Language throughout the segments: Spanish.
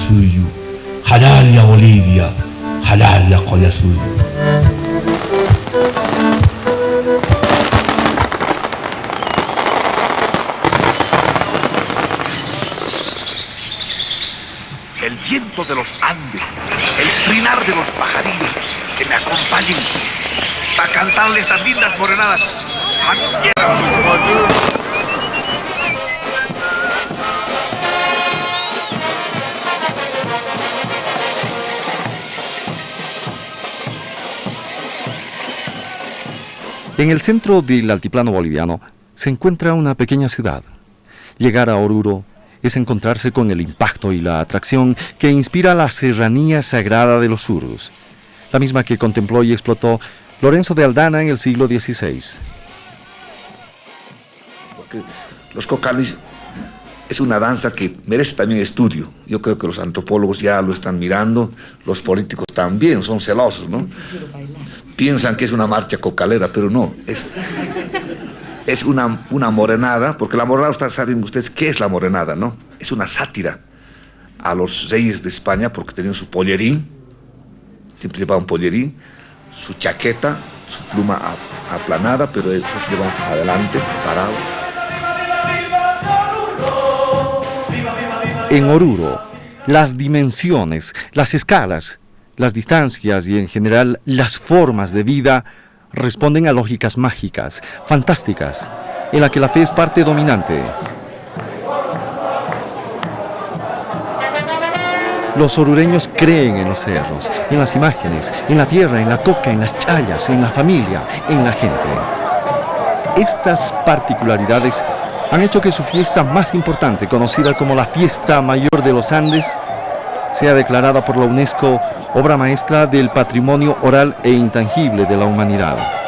suyo, halal la Bolivia, halal la colla. El viento de los Andes, el trinar de los pajarillos que me acompañen para cantarle estas lindas morenadas. En el centro del altiplano boliviano se encuentra una pequeña ciudad. Llegar a Oruro es encontrarse con el impacto y la atracción que inspira la serranía sagrada de los Urus, la misma que contempló y explotó Lorenzo de Aldana en el siglo XVI. Los cocalis es una danza que merece también estudio. Yo creo que los antropólogos ya lo están mirando, los políticos también son celosos, ¿no? Piensan que es una marcha cocalera, pero no, es, es una, una morenada, porque la morenada, ustedes saben ustedes qué es la morenada, ¿no? Es una sátira a los reyes de España porque tenían su pollerín, siempre llevaban pollerín, su chaqueta, su pluma aplanada, pero ellos llevan adelante, parado. En Oruro, las dimensiones, las escalas, las distancias y en general las formas de vida responden a lógicas mágicas, fantásticas, en la que la fe es parte dominante. Los orureños creen en los cerros, en las imágenes, en la tierra, en la coca, en las chayas, en la familia, en la gente. Estas particularidades han hecho que su fiesta más importante, conocida como la Fiesta Mayor de los Andes, sea declarada por la UNESCO obra maestra del patrimonio oral e intangible de la humanidad.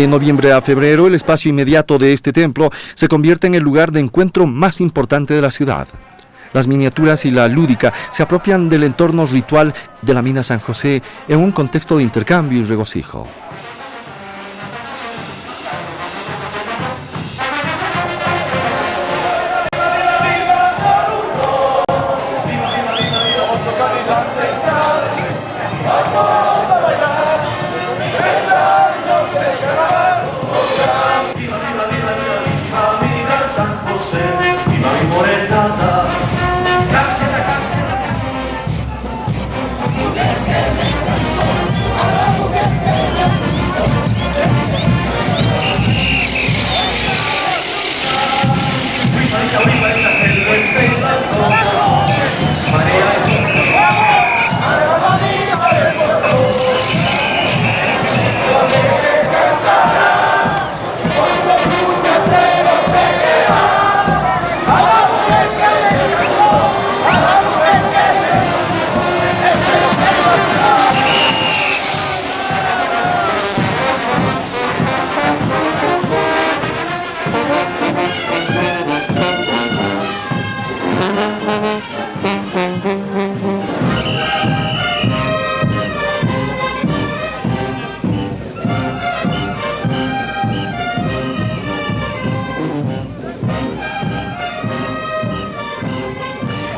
De noviembre a febrero, el espacio inmediato de este templo se convierte en el lugar de encuentro más importante de la ciudad. Las miniaturas y la lúdica se apropian del entorno ritual de la mina San José en un contexto de intercambio y regocijo.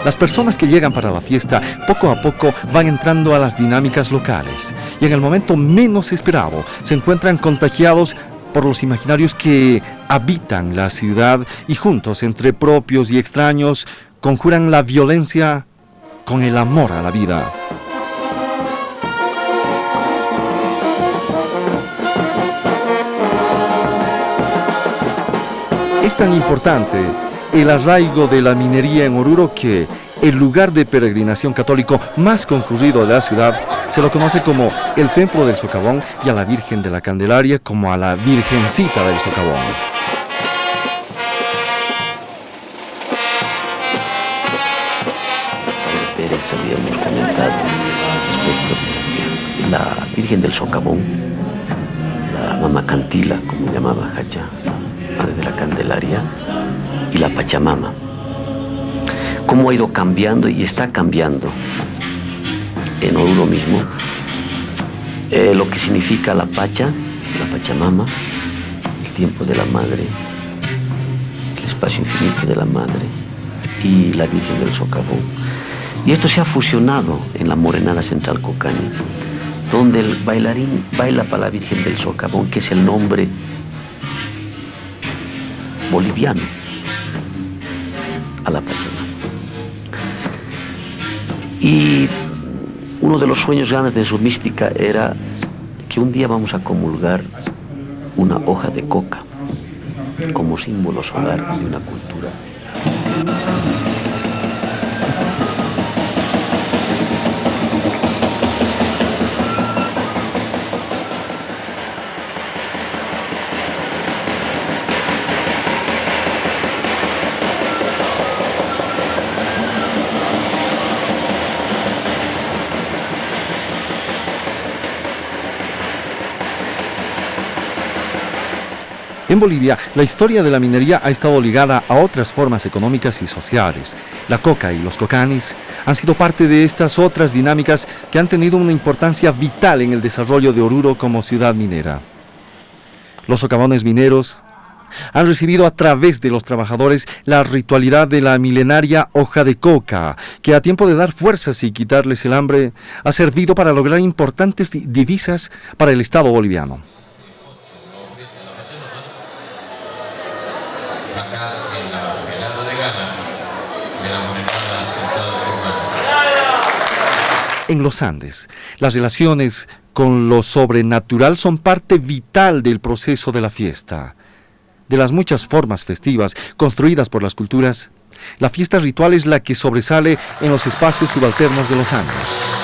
Las personas que llegan para la fiesta poco a poco van entrando a las dinámicas locales y en el momento menos esperado se encuentran contagiados por los imaginarios que habitan la ciudad y juntos entre propios y extraños conjuran la violencia con el amor a la vida. Es tan importante el arraigo de la minería en Oruro que el lugar de peregrinación católico más concurrido de la ciudad se lo conoce como el Templo del Socavón y a la Virgen de la Candelaria como a la Virgencita del Socavón. habíamos comentado respecto, la Virgen del Socavón, la Mama Cantila, como llamaba Hacha, madre de la Candelaria, y la Pachamama. Cómo ha ido cambiando y está cambiando en Oruro mismo eh, lo que significa la Pacha, la Pachamama, el tiempo de la Madre, el espacio infinito de la Madre y la Virgen del Socavón. Y esto se ha fusionado en la Morenada Central Cocani, donde el bailarín baila para la Virgen del Socavón, que es el nombre boliviano a la Pachamama. Y uno de los sueños grandes de su mística era que un día vamos a comulgar una hoja de coca como símbolo solar de una cultura. En Bolivia, la historia de la minería ha estado ligada a otras formas económicas y sociales. La coca y los cocanis han sido parte de estas otras dinámicas que han tenido una importancia vital en el desarrollo de Oruro como ciudad minera. Los socavones mineros han recibido a través de los trabajadores la ritualidad de la milenaria hoja de coca, que a tiempo de dar fuerzas y quitarles el hambre, ha servido para lograr importantes divisas para el Estado boliviano. En los Andes. Las relaciones con lo sobrenatural son parte vital del proceso de la fiesta. De las muchas formas festivas construidas por las culturas, la fiesta ritual es la que sobresale en los espacios subalternos de los Andes.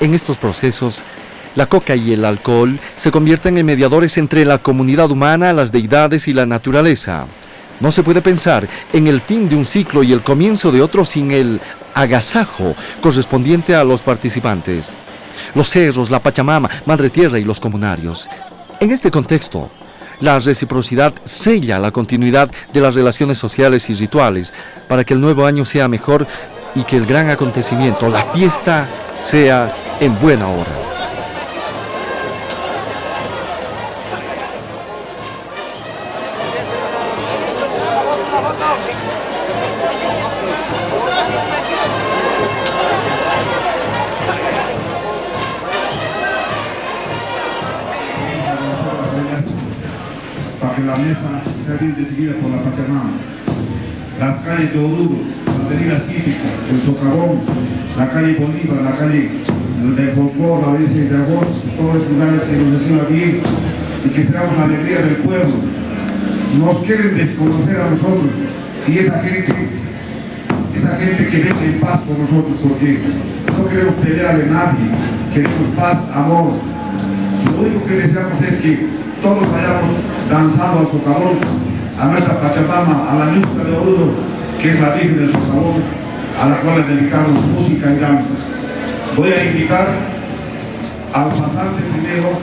En estos procesos, la coca y el alcohol se convierten en mediadores entre la comunidad humana, las deidades y la naturaleza. No se puede pensar en el fin de un ciclo y el comienzo de otro sin el agasajo correspondiente a los participantes. Los cerros, la Pachamama, Madre Tierra y los comunarios. En este contexto, la reciprocidad sella la continuidad de las relaciones sociales y rituales para que el nuevo año sea mejor y que el gran acontecimiento, la fiesta, sea en buena hora. para que la mesa sea bien recibida por la Pachamama. Las calles de Oruro, la avenida cívica, el socavón, la calle Bolívar, la calle del folclore, la 26 de agosto, todos los lugares que nos reciban bien y que seamos la alegría del pueblo. Nos quieren desconocer a nosotros y esa gente, esa gente que vive en paz con nosotros porque no queremos pelear de nadie, queremos paz, amor. Lo único que deseamos es que todos vayamos danzando al socavón, a nuestra Pachamama, a la luz de Oruro, que es la Virgen del Socavón, a la cual le dedicamos música y danza. Voy a invitar al pasante primero,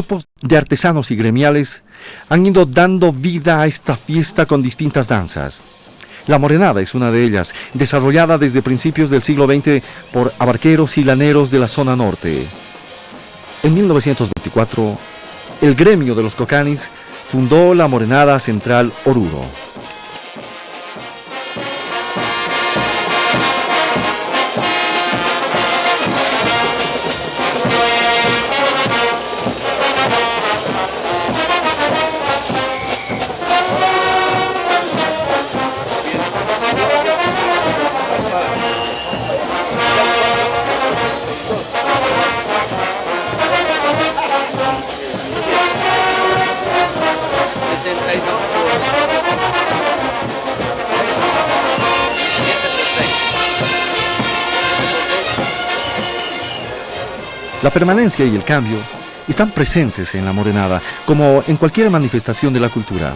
grupos de artesanos y gremiales han ido dando vida a esta fiesta con distintas danzas. La morenada es una de ellas, desarrollada desde principios del siglo XX por abarqueros y laneros de la zona norte. En 1924, el gremio de los cocanis fundó la Morenada Central Oruro. La permanencia y el cambio están presentes en la morenada, como en cualquier manifestación de la cultura.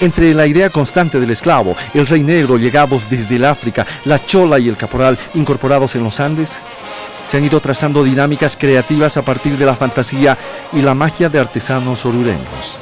Entre la idea constante del esclavo, el rey negro llegados desde el África, la chola y el caporal incorporados en los Andes, se han ido trazando dinámicas creativas a partir de la fantasía y la magia de artesanos orureños.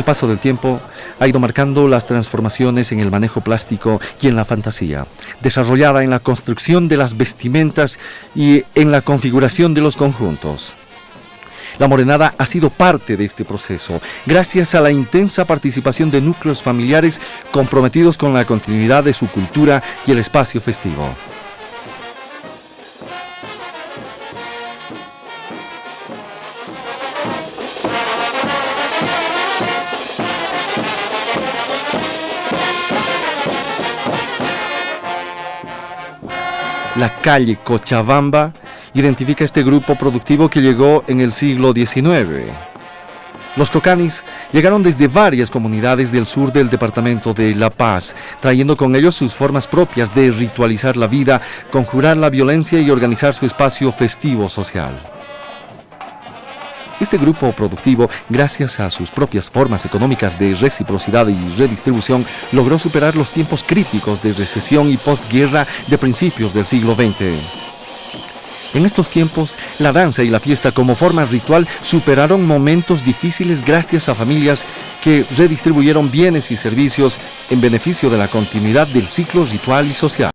El paso del tiempo ha ido marcando las transformaciones en el manejo plástico y en la fantasía, desarrollada en la construcción de las vestimentas y en la configuración de los conjuntos. La morenada ha sido parte de este proceso, gracias a la intensa participación de núcleos familiares comprometidos con la continuidad de su cultura y el espacio festivo. La calle Cochabamba identifica este grupo productivo que llegó en el siglo XIX. Los cocanis llegaron desde varias comunidades del sur del departamento de La Paz, trayendo con ellos sus formas propias de ritualizar la vida, conjurar la violencia y organizar su espacio festivo social. Este grupo productivo, gracias a sus propias formas económicas de reciprocidad y redistribución, logró superar los tiempos críticos de recesión y postguerra de principios del siglo XX. En estos tiempos, la danza y la fiesta como forma ritual superaron momentos difíciles gracias a familias que redistribuyeron bienes y servicios en beneficio de la continuidad del ciclo ritual y social.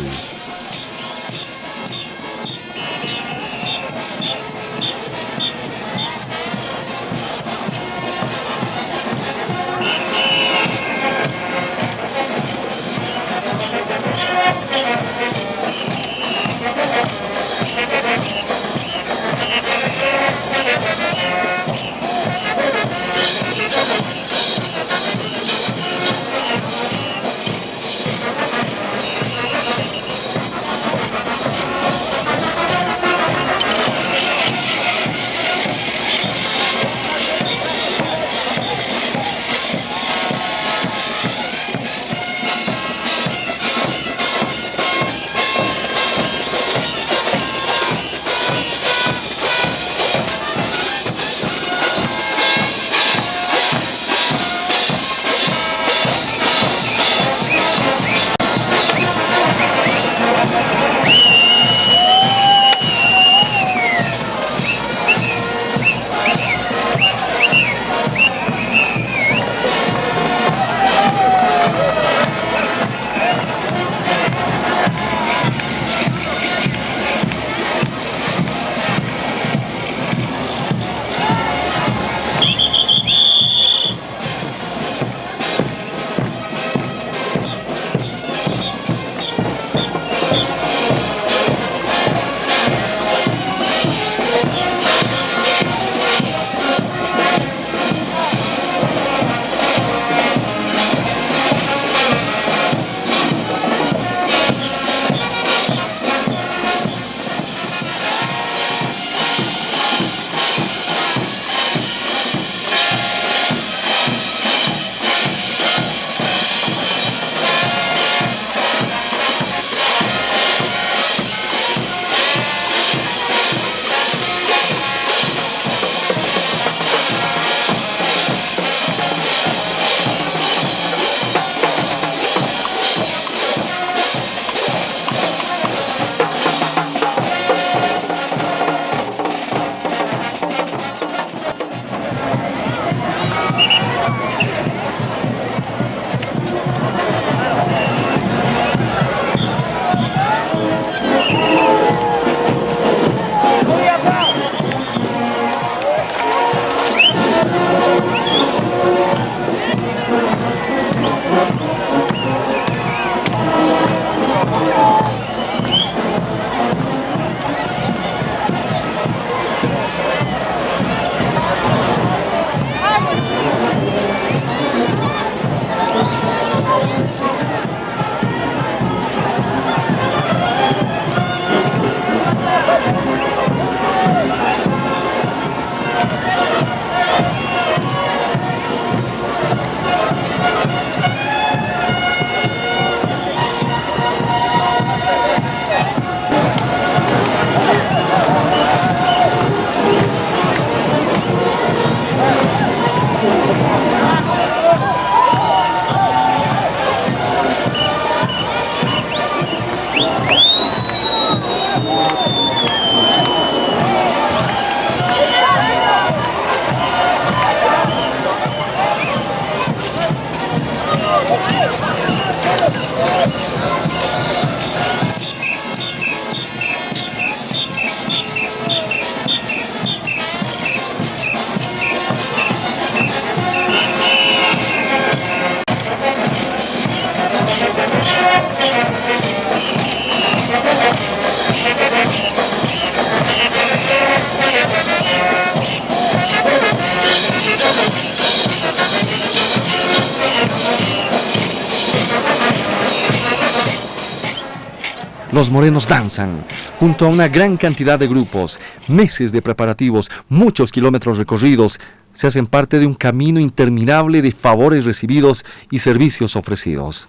Morenos danzan junto a una gran cantidad de grupos, meses de preparativos, muchos kilómetros recorridos, se hacen parte de un camino interminable de favores recibidos y servicios ofrecidos.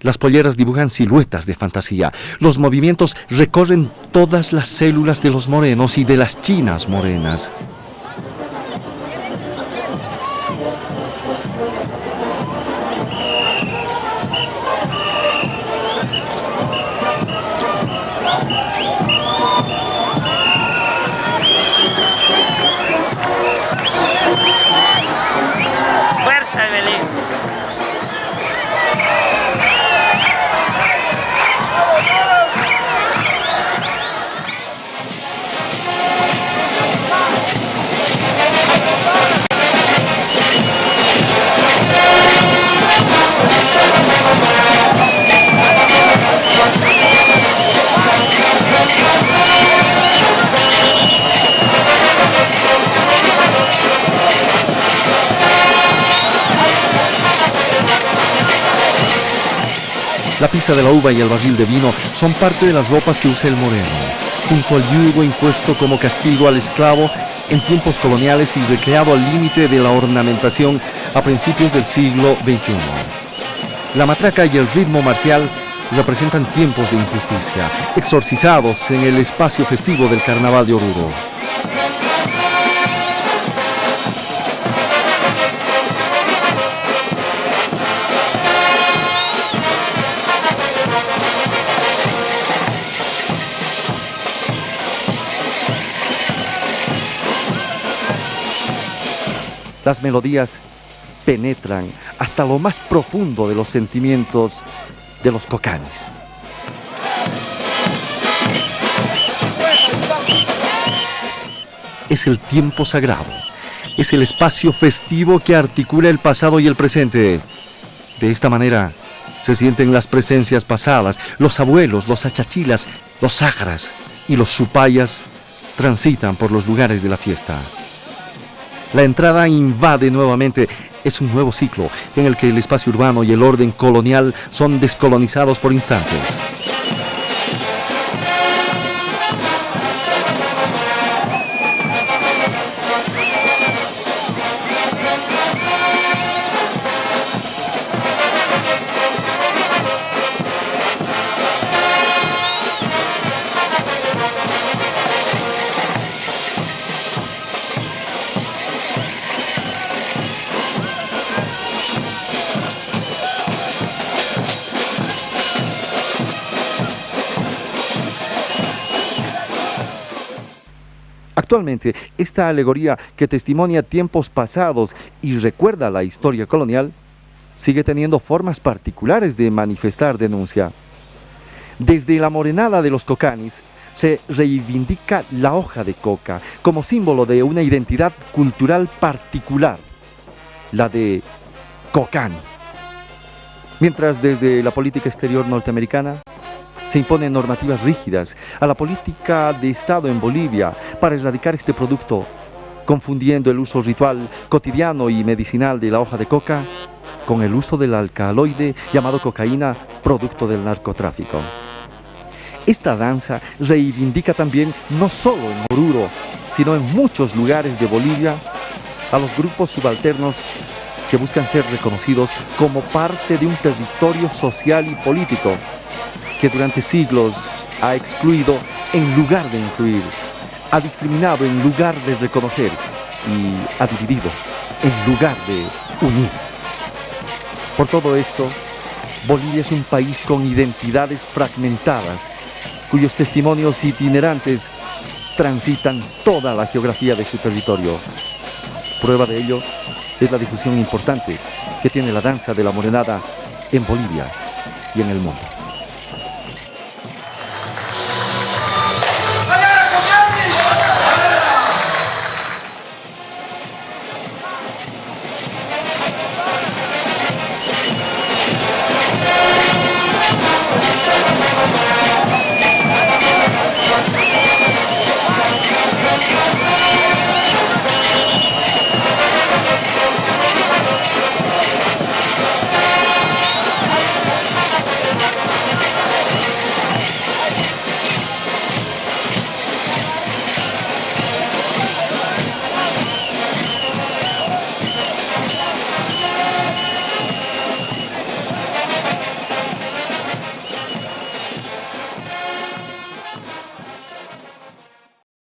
Las polleras dibujan siluetas de fantasía. Los movimientos recorren todas las células de los morenos y de las chinas morenas. La pizza de la uva y el barril de vino son parte de las ropas que usa el moreno, junto al yugo impuesto como castigo al esclavo en tiempos coloniales y recreado al límite de la ornamentación a principios del siglo XXI. La matraca y el ritmo marcial representan tiempos de injusticia, exorcizados en el espacio festivo del Carnaval de Oruro. Las melodías penetran hasta lo más profundo de los sentimientos de los cocanes. Es el tiempo sagrado, es el espacio festivo que articula el pasado y el presente. De esta manera se sienten las presencias pasadas, los abuelos, los achachilas, los sagras y los supayas transitan por los lugares de la fiesta. La entrada invade nuevamente. Es un nuevo ciclo en el que el espacio urbano y el orden colonial son descolonizados por instantes. Actualmente, esta alegoría que testimonia tiempos pasados y recuerda la historia colonial, sigue teniendo formas particulares de manifestar denuncia. Desde la morenada de los cocanis se reivindica la hoja de coca como símbolo de una identidad cultural particular, la de cocani. Mientras desde la política exterior norteamericana se imponen normativas rígidas a la política de Estado en Bolivia para erradicar este producto, confundiendo el uso ritual, cotidiano y medicinal de la hoja de coca con el uso del alcaloide llamado cocaína, producto del narcotráfico. Esta danza reivindica también, no solo en Oruro, sino en muchos lugares de Bolivia, a los grupos subalternos que buscan ser reconocidos como parte de un territorio social y político que durante siglos ha excluido en lugar de incluir, ha discriminado en lugar de reconocer y ha dividido en lugar de unir. Por todo esto, Bolivia es un país con identidades fragmentadas, cuyos testimonios itinerantes transitan toda la geografía de su territorio. Prueba de ello es la difusión importante que tiene la danza de la morenada en Bolivia y en el mundo.